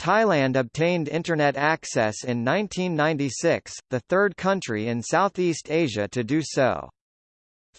Thailand obtained Internet access in 1996, the third country in Southeast Asia to do so.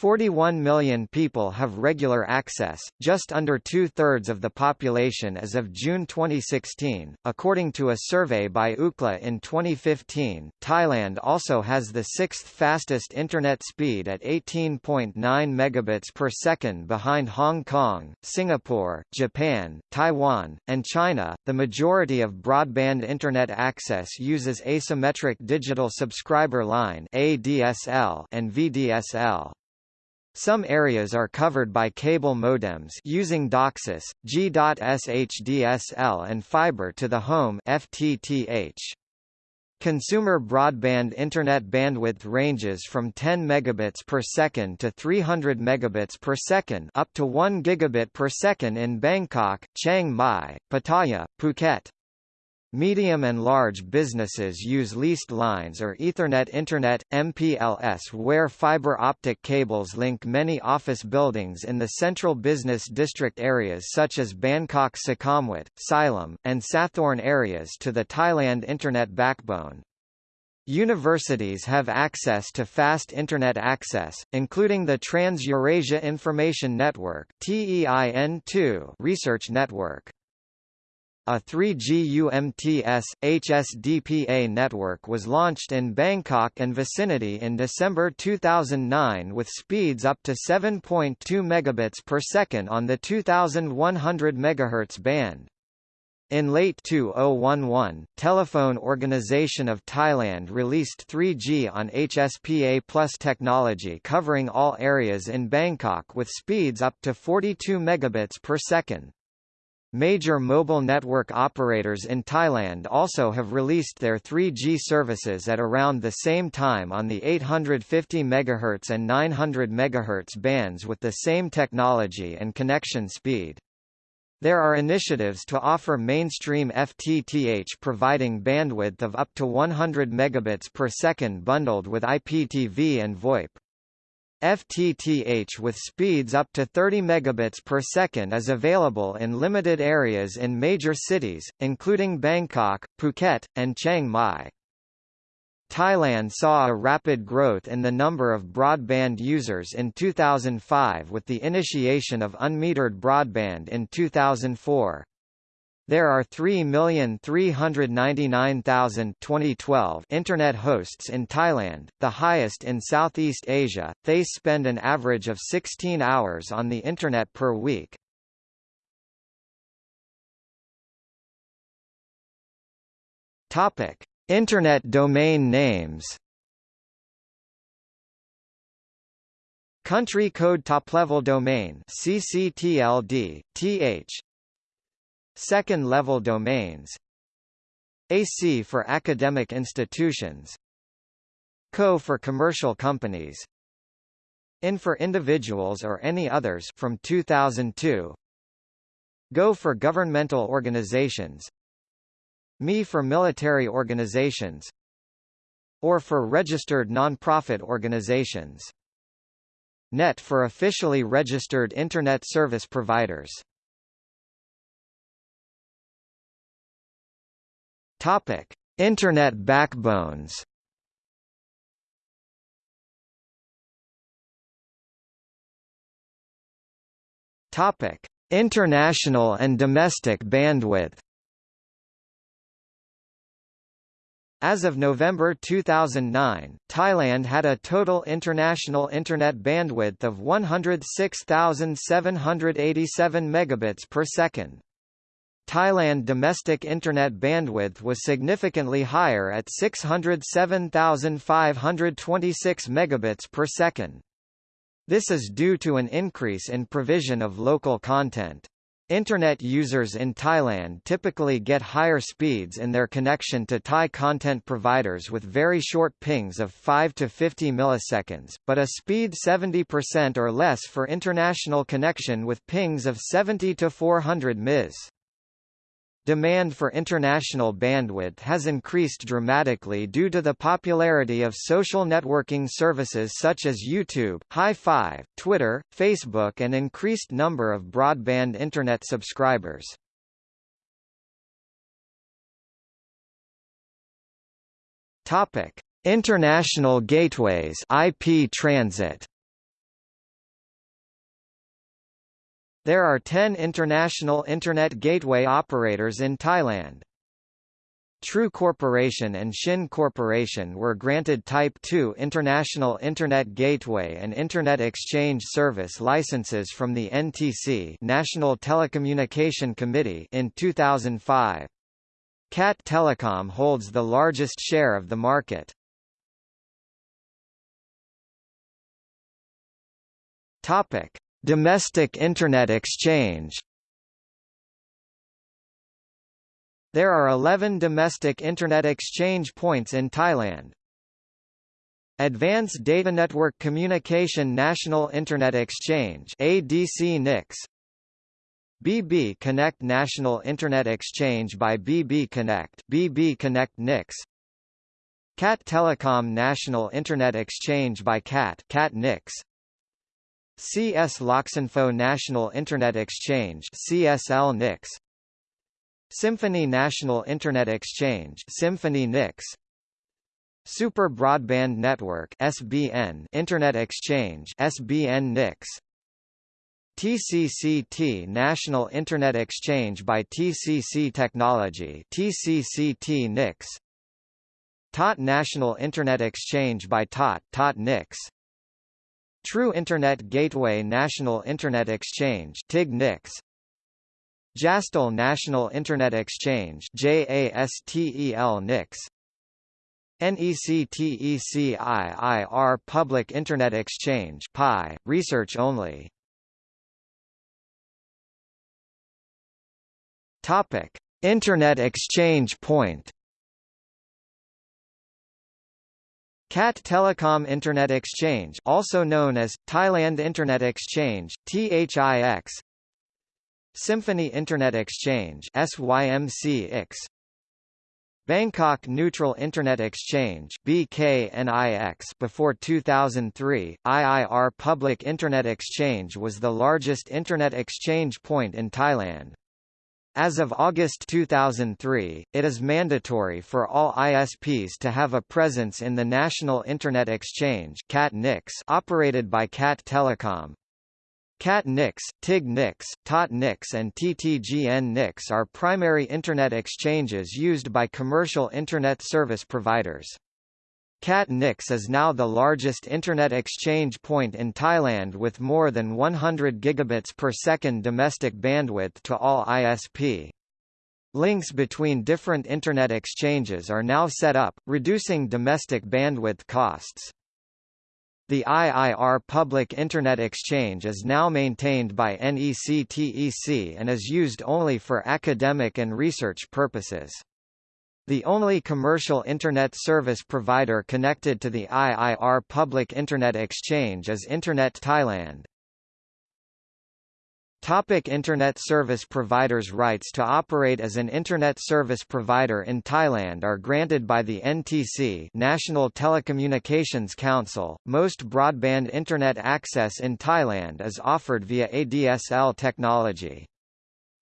41 million people have regular access, just under two-thirds of the population as of June 2016. According to a survey by Ookla in 2015, Thailand also has the sixth fastest internet speed at 18.9 megabits per second behind Hong Kong, Singapore, Japan, Taiwan, and China. The majority of broadband internet access uses asymmetric digital subscriber line (ADSL) and VDSL. Some areas are covered by cable modems using DOCSIS, G.SHDSL and fiber to the home FTTH. Consumer broadband internet bandwidth ranges from 10 megabits per second to 300 megabits per second up to 1 gigabit per second in Bangkok, Chiang Mai, Pattaya, Phuket. Medium and large businesses use leased lines or Ethernet Internet, MPLS where fiber optic cables link many office buildings in the central business district areas such as Bangkok Sukhumvit, Silom, and Sathorn areas to the Thailand Internet backbone. Universities have access to fast Internet access, including the Trans-Eurasia Information Network research network. A 3G UMTS, HSDPA network was launched in Bangkok and vicinity in December 2009 with speeds up to 7.2 megabits per second on the 2100 MHz band. In late 2011, Telephone Organisation of Thailand released 3G on HSPA Plus technology covering all areas in Bangkok with speeds up to 42 megabits per second. Major mobile network operators in Thailand also have released their 3G services at around the same time on the 850 MHz and 900 MHz bands with the same technology and connection speed. There are initiatives to offer mainstream FTTH providing bandwidth of up to 100 megabits per second bundled with IPTV and VoIP. FTTH with speeds up to 30 megabits per second is available in limited areas in major cities, including Bangkok, Phuket, and Chiang Mai. Thailand saw a rapid growth in the number of broadband users in 2005 with the initiation of unmetered broadband in 2004. There are 3,399,000 internet hosts in Thailand, the highest in Southeast Asia. They spend an average of 16 hours on the internet per week. Topic: Internet domain names. Country Code Top Level Domain CCTLD, TH Second-level domains AC for academic institutions CO for commercial companies IN for individuals or any others from 2002 GO for governmental organizations ME for military organizations or for registered non-profit organizations. NET for officially registered Internet service providers Topic: Internet backbones. Topic: International and domestic bandwidth. As of November 2009, Thailand had a total international internet bandwidth of 106,787 megabits per second. Thailand domestic internet bandwidth was significantly higher at 607,526 megabits per second. This is due to an increase in provision of local content. Internet users in Thailand typically get higher speeds in their connection to Thai content providers with very short pings of 5 to 50 milliseconds, but a speed 70% or less for international connection with pings of 70 to 400 ms. Demand for international bandwidth has increased dramatically due to the popularity of social networking services such as YouTube, Hi5, Twitter, Facebook and increased number of broadband internet subscribers. Topic: International Gateways (IP Transit). There are 10 international Internet gateway operators in Thailand. True Corporation and Shin Corporation were granted Type 2 International Internet Gateway and Internet Exchange Service licenses from the NTC National Telecommunication Committee in 2005. CAT Telecom holds the largest share of the market. Topic: Domestic Internet Exchange. There are 11 domestic Internet exchange points in Thailand. Advanced Data Network Communication National Internet Exchange ADC NIX BB Connect National Internet Exchange by BB Connect BB Connect NIX CAT Telecom National Internet Exchange by CAT CAT NIX CS Loxinfo National Internet Exchange CSL NIX Symphony National Internet Exchange Symphony -NIX. Super Broadband Network SBN Internet Exchange SBN -NIX. TCCT National Internet Exchange by TCC Technology TCCT NIX TOT National Internet Exchange by TOT TOT NIX True Internet Gateway National Internet Exchange TIG NIX Jastel National Internet Exchange JASTEL NIX NECTECIIR Public Internet Exchange PI, research only. Topic: Internet Exchange Point CAT Telecom Internet Exchange also known as, Thailand Internet Exchange, THIX Symphony Internet Exchange SYMCX Bangkok Neutral Internet Exchange BKNIX before 2003, IIR Public Internet Exchange was the largest Internet exchange point in Thailand. As of August 2003, it is mandatory for all ISPs to have a presence in the National Internet Exchange operated by CAT Telecom. CAT NIX, TIG TOT and TTGN are primary Internet exchanges used by commercial Internet service providers. CAT NIX is now the largest Internet exchange point in Thailand with more than 100 gigabits per second domestic bandwidth to all ISP. Links between different Internet exchanges are now set up, reducing domestic bandwidth costs. The IIR Public Internet Exchange is now maintained by NECTEC and is used only for academic and research purposes. The only commercial Internet service provider connected to the IIR Public Internet Exchange is Internet Thailand. Topic Internet service providers Rights to operate as an Internet service provider in Thailand are granted by the NTC National Telecommunications Council. Most broadband Internet access in Thailand is offered via ADSL technology.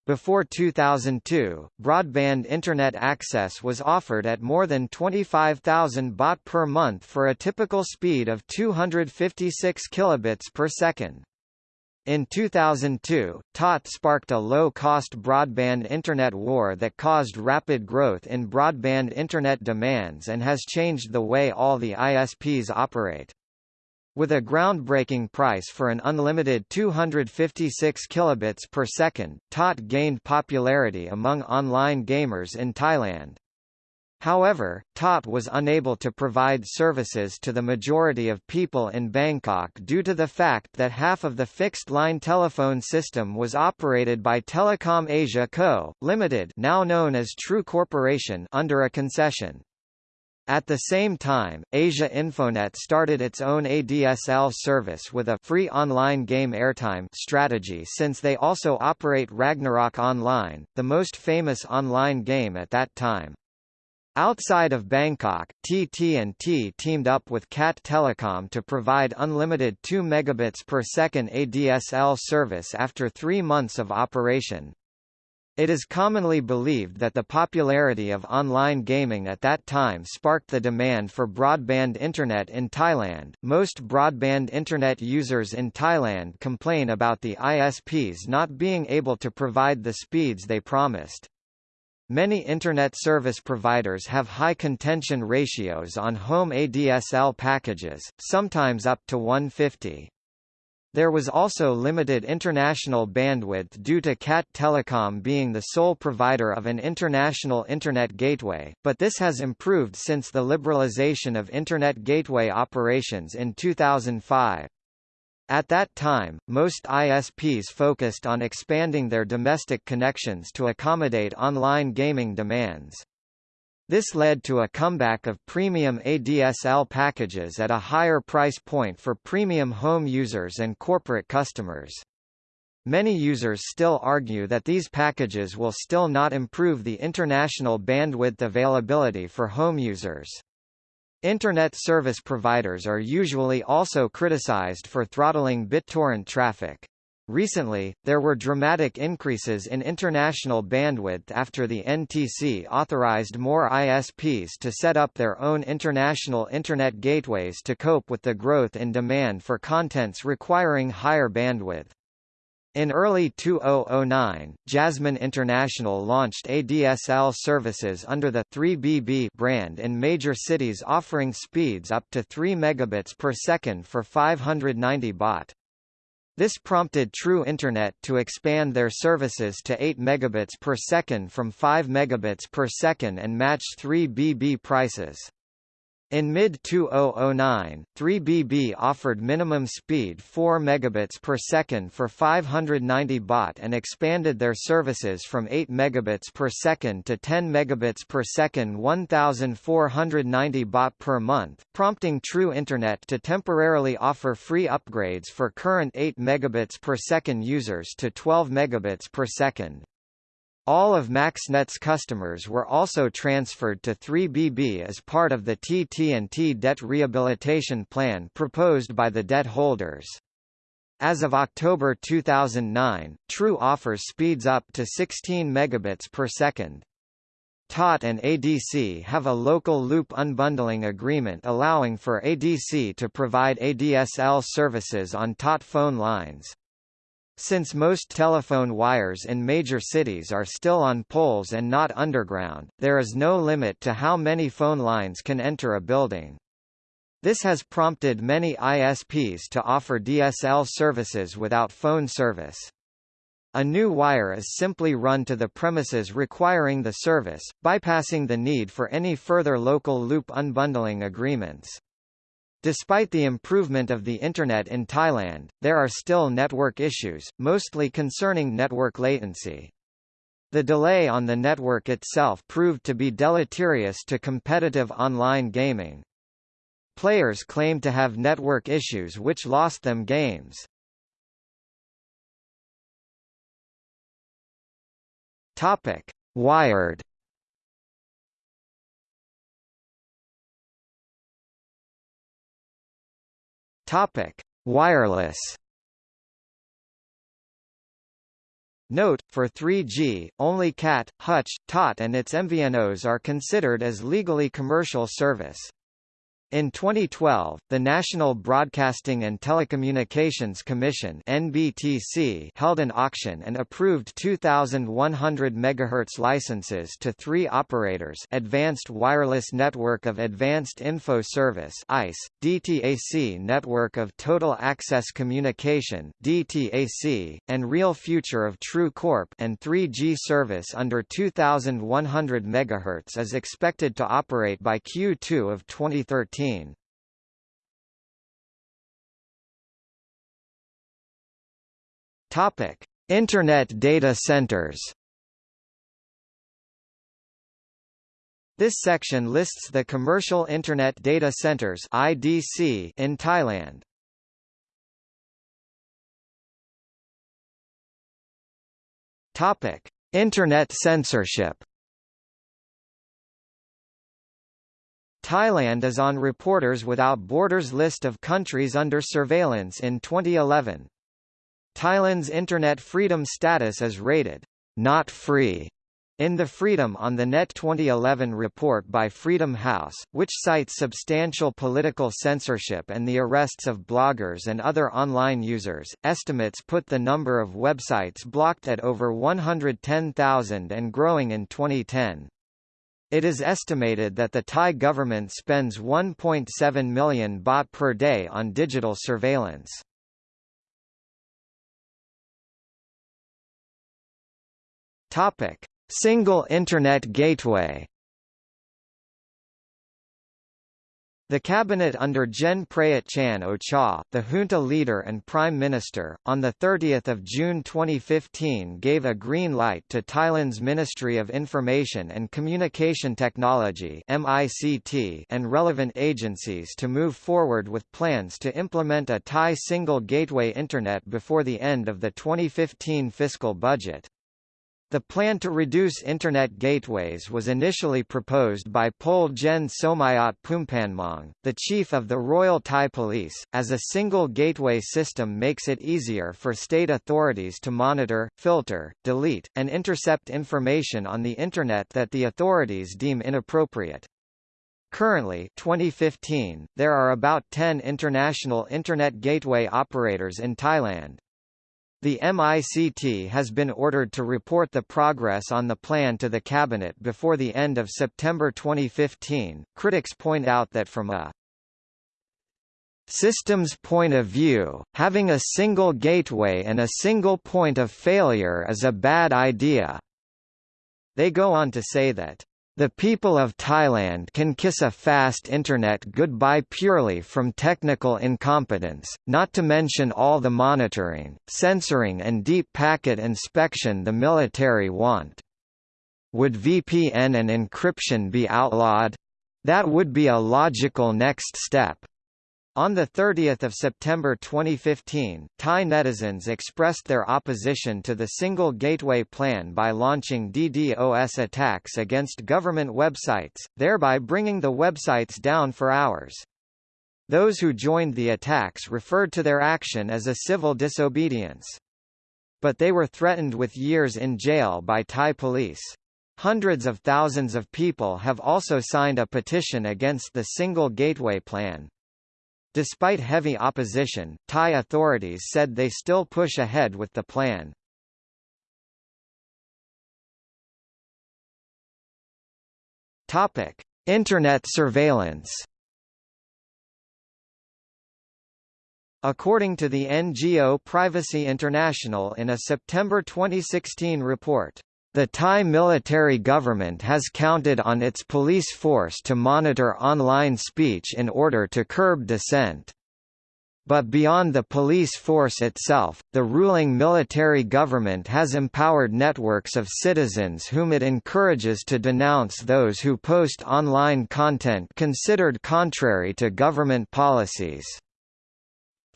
Before 2002, broadband Internet access was offered at more than 25,000 baht per month for a typical speed of 256 kilobits per second. In 2002, TOT sparked a low-cost broadband Internet war that caused rapid growth in broadband Internet demands and has changed the way all the ISPs operate. With a groundbreaking price for an unlimited 256 kilobits per second, TOT gained popularity among online gamers in Thailand. However, TOT was unable to provide services to the majority of people in Bangkok due to the fact that half of the fixed-line telephone system was operated by Telecom Asia Co., Limited now known as True Corporation under a concession. At the same time, Asia Infonet started its own ADSL service with a free online game airtime strategy since they also operate Ragnarok Online, the most famous online game at that time. Outside of Bangkok, TT&T teamed up with CAT Telecom to provide unlimited 2 megabits per second ADSL service after three months of operation. It is commonly believed that the popularity of online gaming at that time sparked the demand for broadband internet in Thailand. Most broadband internet users in Thailand complain about the ISPs not being able to provide the speeds they promised. Many Internet service providers have high contention ratios on home ADSL packages, sometimes up to 150. There was also limited international bandwidth due to CAT Telecom being the sole provider of an international Internet gateway, but this has improved since the liberalization of Internet gateway operations in 2005. At that time, most ISPs focused on expanding their domestic connections to accommodate online gaming demands. This led to a comeback of premium ADSL packages at a higher price point for premium home users and corporate customers. Many users still argue that these packages will still not improve the international bandwidth availability for home users. Internet service providers are usually also criticized for throttling BitTorrent traffic. Recently, there were dramatic increases in international bandwidth after the NTC authorized more ISPs to set up their own international Internet gateways to cope with the growth in demand for contents requiring higher bandwidth. In early 2009, Jasmine International launched ADSL services under the 3BB brand in major cities offering speeds up to 3 megabits per second for 590 baht. This prompted True Internet to expand their services to 8 megabits per second from 5 megabits per second and matched 3BB prices. In mid-2009, 3BB offered minimum speed 4 megabits per second for 590 baht and expanded their services from 8 megabits per second to 10 megabits per second 1490 baht per month, prompting True Internet to temporarily offer free upgrades for current 8 megabits per second users to 12 megabits per second. All of MaxNet's customers were also transferred to 3BB as part of the TT&T debt rehabilitation plan proposed by the debt holders. As of October 2009, True offers speeds up to 16 megabits per second. TOT and ADC have a local loop unbundling agreement allowing for ADC to provide ADSL services on TOT phone lines. Since most telephone wires in major cities are still on poles and not underground, there is no limit to how many phone lines can enter a building. This has prompted many ISPs to offer DSL services without phone service. A new wire is simply run to the premises requiring the service, bypassing the need for any further local loop unbundling agreements. Despite the improvement of the Internet in Thailand, there are still network issues, mostly concerning network latency. The delay on the network itself proved to be deleterious to competitive online gaming. Players claimed to have network issues which lost them games. Wired Topic: Wireless. Note, for 3G, only CAT, Hutch, TOT and its MVNOs are considered as legally commercial service. In 2012, the National Broadcasting and Telecommunications Commission (NBTC) held an auction and approved 2100 MHz licenses to three operators: Advanced Wireless Network of Advanced Info Service (AIS), DTAC Network of Total Access Communication (DTAC), and Real Future of True Corp and 3G service under 2100 MHz is expected to operate by Q2 of 2013. Topic: Internet data centers. This section lists the commercial Internet Data Centers (IDC) in Thailand. Topic: Internet censorship. Thailand is on Reporters Without Borders list of countries under surveillance in 2011. Thailand's Internet freedom status is rated not free in the Freedom on the Net 2011 report by Freedom House, which cites substantial political censorship and the arrests of bloggers and other online users, estimates put the number of websites blocked at over 110,000 and growing in 2010. It is estimated that the Thai government spends 1.7 million baht per day on digital surveillance. Topic: Single Internet Gateway The cabinet under Gen Prayut Chan Ocha, the junta leader and prime minister, on 30 June 2015 gave a green light to Thailand's Ministry of Information and Communication Technology and relevant agencies to move forward with plans to implement a Thai single gateway Internet before the end of the 2015 fiscal budget. The plan to reduce Internet gateways was initially proposed by Pol Gen Somyot Poompanmuang, the chief of the Royal Thai Police, as a single gateway system makes it easier for state authorities to monitor, filter, delete, and intercept information on the Internet that the authorities deem inappropriate. Currently 2015, there are about 10 international Internet gateway operators in Thailand. The MICT has been ordered to report the progress on the plan to the Cabinet before the end of September 2015. Critics point out that from a systems point of view, having a single gateway and a single point of failure is a bad idea. They go on to say that the people of Thailand can kiss a fast internet goodbye purely from technical incompetence, not to mention all the monitoring, censoring and deep packet inspection the military want. Would VPN and encryption be outlawed? That would be a logical next step. On 30 September 2015, Thai netizens expressed their opposition to the Single Gateway Plan by launching DDoS attacks against government websites, thereby bringing the websites down for hours. Those who joined the attacks referred to their action as a civil disobedience. But they were threatened with years in jail by Thai police. Hundreds of thousands of people have also signed a petition against the Single Gateway Plan. Despite heavy opposition, Thai authorities said they still push ahead with the plan. Topic: Internet surveillance. According to the NGO Privacy International in a September 2016 report, the Thai military government has counted on its police force to monitor online speech in order to curb dissent. But beyond the police force itself, the ruling military government has empowered networks of citizens whom it encourages to denounce those who post online content considered contrary to government policies.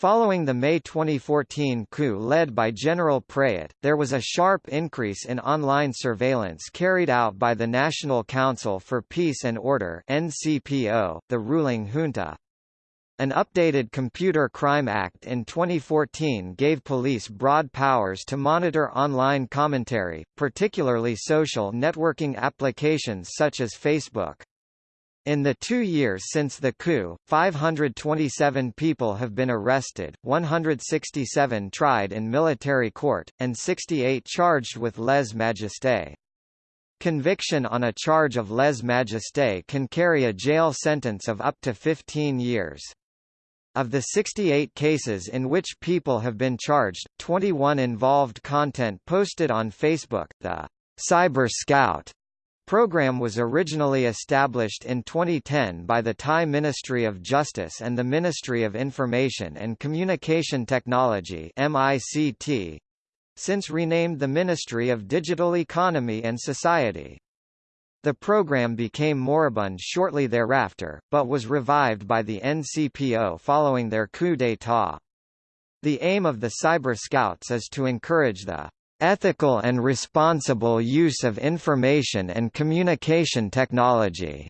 Following the May 2014 coup led by General Prayut, there was a sharp increase in online surveillance carried out by the National Council for Peace and Order NCPO, the ruling junta. An updated Computer Crime Act in 2014 gave police broad powers to monitor online commentary, particularly social networking applications such as Facebook. In the two years since the coup, 527 people have been arrested, 167 tried in military court, and 68 charged with lèse-majesté. Conviction on a charge of lèse-majesté can carry a jail sentence of up to 15 years. Of the 68 cases in which people have been charged, 21 involved content posted on Facebook. The Cyber Scout program was originally established in 2010 by the Thai Ministry of Justice and the Ministry of Information and Communication Technology MICT, since renamed the Ministry of Digital Economy and Society. The program became moribund shortly thereafter, but was revived by the NCPO following their coup d'état. The aim of the Cyber Scouts is to encourage the ethical and responsible use of information and communication technology.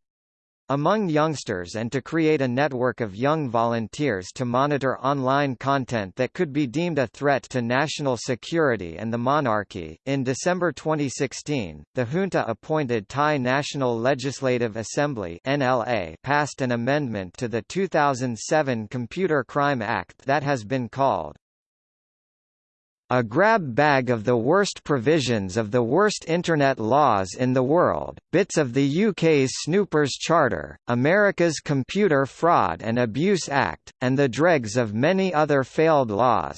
among youngsters and to create a network of young volunteers to monitor online content that could be deemed a threat to national security and the monarchy. In December 2016, the junta appointed Thai National Legislative Assembly (NLA) passed an amendment to the 2007 Computer Crime Act that has been called a grab bag of the worst provisions of the worst Internet laws in the world, bits of the UK's Snoopers Charter, America's Computer Fraud and Abuse Act, and the dregs of many other failed laws.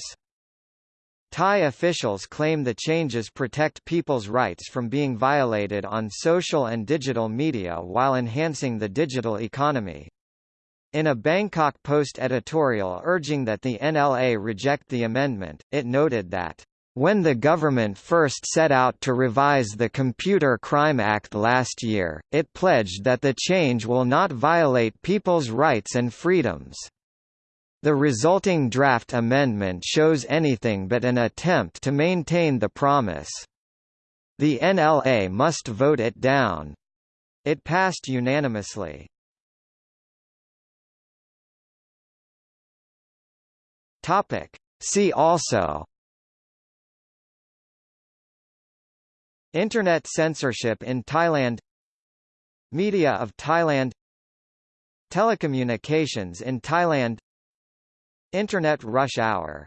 Thai officials claim the changes protect people's rights from being violated on social and digital media while enhancing the digital economy. In a Bangkok Post editorial urging that the NLA reject the amendment, it noted that when the government first set out to revise the Computer Crime Act last year, it pledged that the change will not violate people's rights and freedoms. The resulting draft amendment shows anything but an attempt to maintain the promise. The NLA must vote it down. It passed unanimously. Topic. See also. Internet censorship in Thailand. Media of Thailand. Telecommunications in Thailand. Internet rush hour